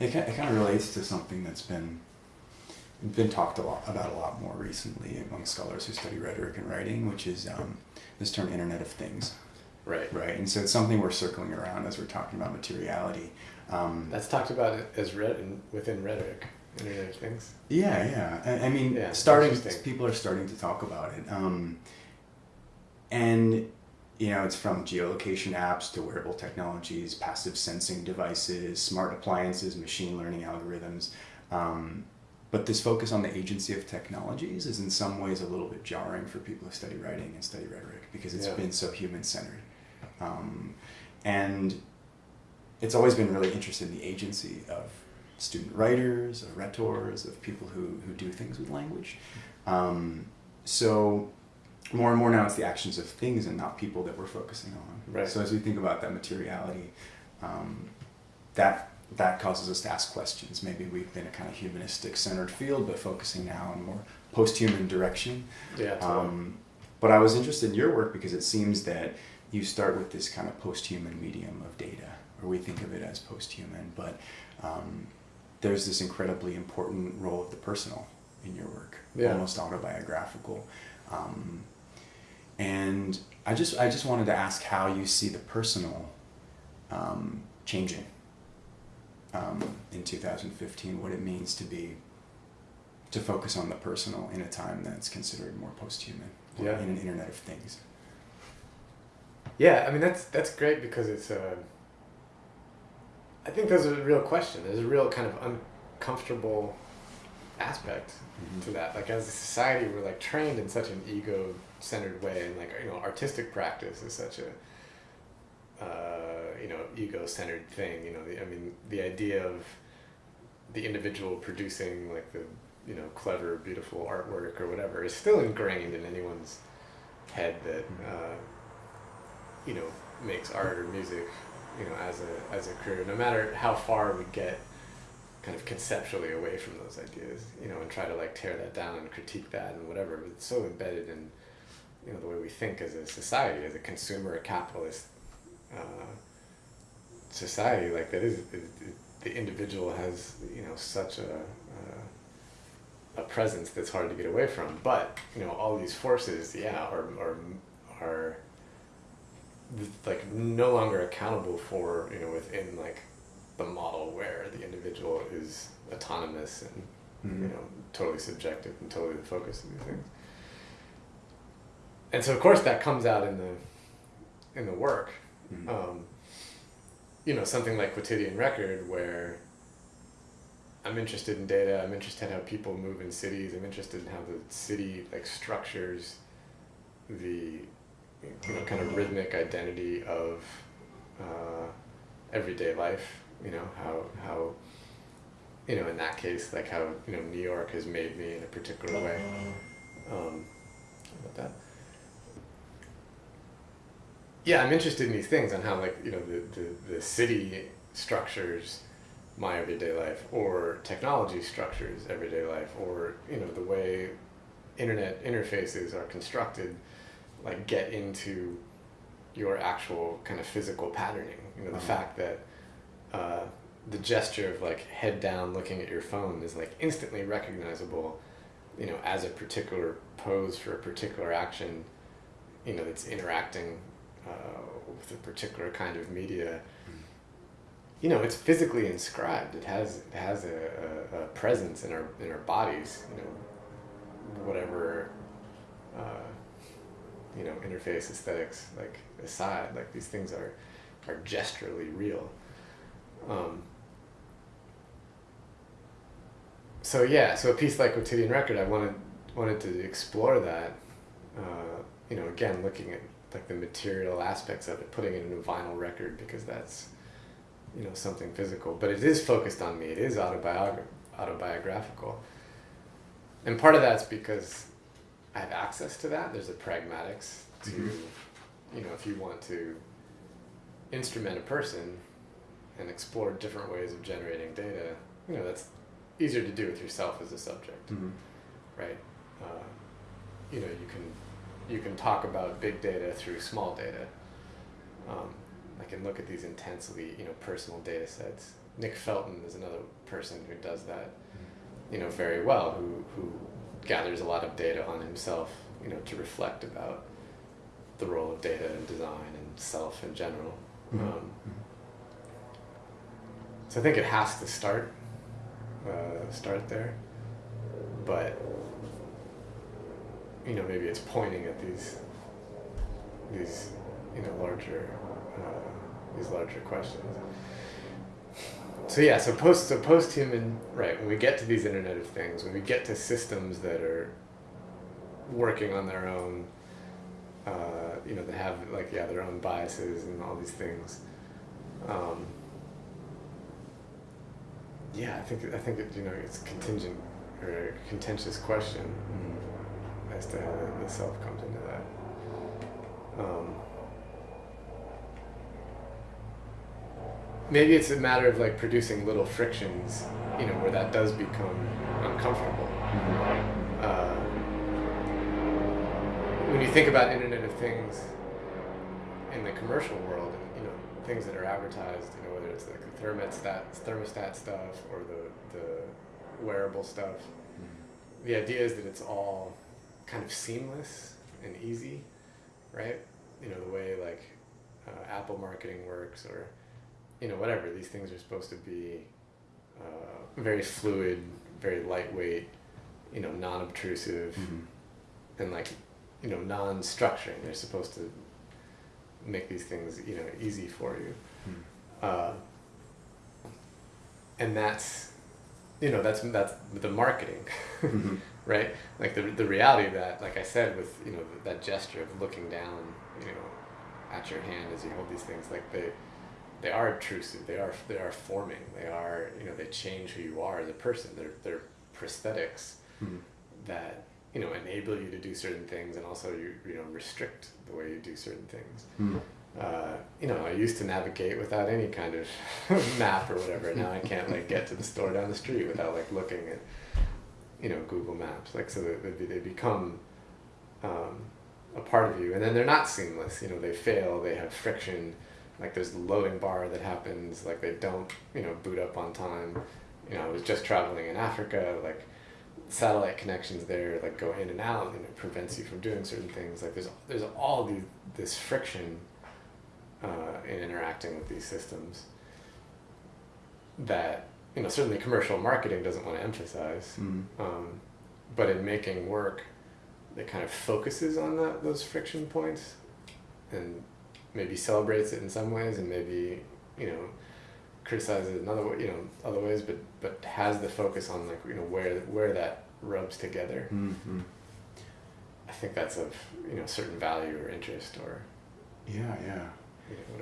It, it kind of relates to something that's been been talked a lot about a lot more recently among scholars who study rhetoric and writing, which is um, this term Internet of Things, Right. right? And so it's something we're circling around as we're talking about materiality. Um, That's talked about as in, within rhetoric, Internet of Things. Yeah, yeah. I, I mean, Yeah, starting people are starting to talk about it, um, and you know, it's from geolocation apps to wearable technologies, passive sensing devices, smart appliances, machine learning algorithms. Um, but this focus on the agency of technologies is in some ways a little bit jarring for people who study writing and study rhetoric because it's Yeah. been so human centered. Um, and it's always been really interested in the agency of student writers, of rhetors, of people who, who do things with language. Um, so more and more now it's the actions of things and not people that we're focusing on. Right. So as we think about that materiality, um, that that causes us to ask questions. Maybe we've been a kind of humanistic centered field, but focusing now on more post-human direction. Yeah. Totally. Um, but I was interested in your work because it seems that you start with this kind of post-human medium of data, or we think of it as post-human, but um, there's this incredibly important role of the personal in your work, Yeah. almost autobiographical. Um, and I just I just wanted to ask how you see the personal um, changing um, in 2015, what it means to be to focus on the personal in a time that's considered more post-human Yeah. in an internet of things. Yeah, I mean that's that's great because it's a. I think there's a real question. There's a real kind of uncomfortable aspect to that. Like as a society, we're like trained in such an ego-centered way, and like you know, artistic practice is such a uh, you know ego-centered thing. You know, the, I mean, the idea of the individual producing like the you know clever, beautiful artwork or whatever is still ingrained in anyone's head that uh, you know makes art or music you know as a as a career. No matter how far we get kind of conceptually away from those ideas, you know, and try to like tear that down and critique that and whatever. But it's so embedded in, you know, the way we think as a society, as a consumer, a capitalist uh, society. Like that is, is, is the individual has you know such a uh, a presence that's hard to get away from. But you know, all these forces, yeah, are are are like no longer accountable for you know within like the model where the individual is autonomous and Mhm. you know totally subjective and totally the focus of these things and so of course that comes out in the in the work Mhm. um, you know something like quotidian record where i'm interested in data i'm interested in how people move in cities i'm interested in how the city like structures the you know kind of rhythmic identity of uh, everyday life you know how how you know in that case like how you know new york has made me in a particular way. Um, about that yeah i'm interested in these things on how like you know the, the, the city structures my everyday life or technology structures everyday life or you know the way internet interfaces are constructed like get into your actual kind of physical patterning. You know the Uh-huh. fact that uh, the gesture of like head down looking at your phone is like instantly recognizable you know as a particular pose for a particular action. You know that's interacting uh, with a particular kind of media. You know it's physically inscribed. It has it has a, a, a presence in our in our bodies you know whatever uh, you know interface aesthetics like aside like these things are are gesturally real um, so yeah so a piece like quotidian record i wanted wanted to explore that uh, you know again looking at like the material aspects of it putting it in a vinyl record because that's you know something physical. But it is focused on me. It is autobiog- autobiographical. And part of that's because i have access to that. There's a pragmatics to Mhm. you know if you want to instrument a person and explore different ways of generating data you know that's easier to do with yourself as a subject Mhm. right? Uh, you know, you can you can talk about big data through small data. Um, I can look at these intensely, you know, personal data sets Nick Felton is another person who does that, you know, very well. Who who gathers a lot of data on himself, you know, to reflect about the role of data and design and self in general. Mhm. Um, so I think it has to start uh, start there, but you know maybe it's pointing at these these you know larger uh, these larger questions. So yeah, so post so post human right when we get to these Internet of Things, when we get to systems that are working on their own, uh, you know, they have like yeah their own biases and all these things. Um, yeah, I think I think it, you know it's contingent or a contentious question Mhm. as to how the, the self comes into that. Um, maybe it's a matter of like producing little frictions, you know, where that does become uncomfortable. Uh, when you think about Internet of Things in the commercial world, you know, things that are advertised, you know, whether it's like the thermostat, thermostat stuff or the, the wearable stuff, the idea is that it's all kind of seamless and easy, right? You know, the way like uh, Apple marketing works or, you know, whatever. These things are supposed to be uh, very fluid, very lightweight, you know, non-obtrusive Mhm. and like you know non-structuring they're supposed to make these things you know easy for you Mhm. uh, and that's you know that's that's the marketing Mhm. right like the, the reality of that like i said with you know that gesture of looking down you know at your hand as you hold these things like they they are obtrusive they are they are forming they are you know they change who you are as a person they're they're prosthetics Mhm. that you know enable you to do certain things and also you you know restrict the way you do certain things Mhm. uh, you know, I used to navigate without any kind of map or whatever. Now I can't like get to the store down the street without like looking at, you know, Google Maps. Like so they, they they become um, a part of you, and then they're not seamless. You know, they fail. They have friction. Like there's the loading bar that happens. Like they don't, you know, boot up on time. You know, I was just traveling in Africa. Like satellite connections there, like go in and out, and it prevents you from doing certain things. Like there's there's all these this friction uh, in interacting with these systems that you know certainly commercial marketing doesn't want to emphasize Mhm. um, but in making work it kind of focuses on that those friction points and maybe celebrates it in some ways and maybe you know criticizes it in other way you know other ways but but has the focus on like you know where where that rubs together Mhm. i think that's of you know certain value or interest or Yeah, yeah. you know.